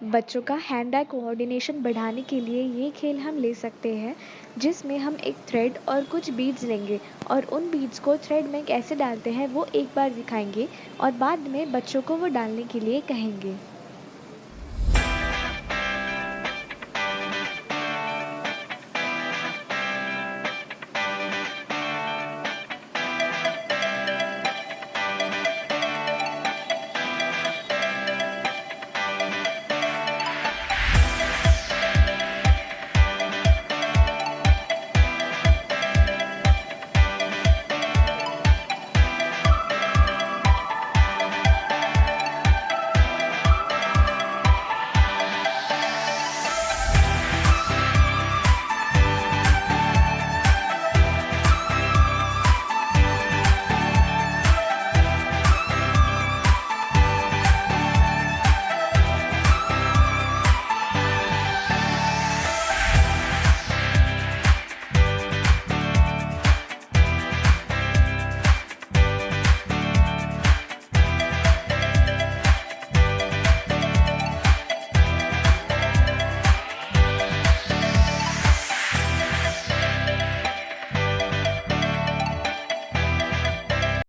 बच्चों का hand eye coordination बढ़ाने के लिए ये खेल हम ले सकते हैं, जिसमें हम एक थ्रेड और कुछ बीड्स लेंगे और उन बीड्स को थ्रेड में कैसे डालते हैं वो एक बार दिखाएँगे और बाद में बच्चों को वो डालने के लिए कहेंगे।